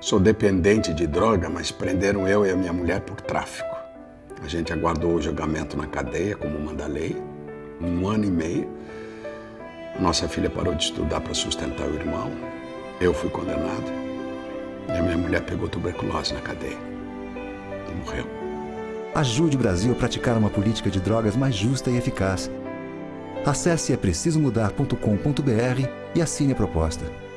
Sou dependente de droga, mas prenderam eu e a minha mulher por tráfico. A gente aguardou o julgamento na cadeia, como manda a lei, um ano e meio. Nossa filha parou de estudar para sustentar o irmão. Eu fui condenado. E a minha mulher pegou tuberculose na cadeia. E morreu. Ajude o Brasil a praticar uma política de drogas mais justa e eficaz. Acesse é precisomudar.com.br e assine a proposta.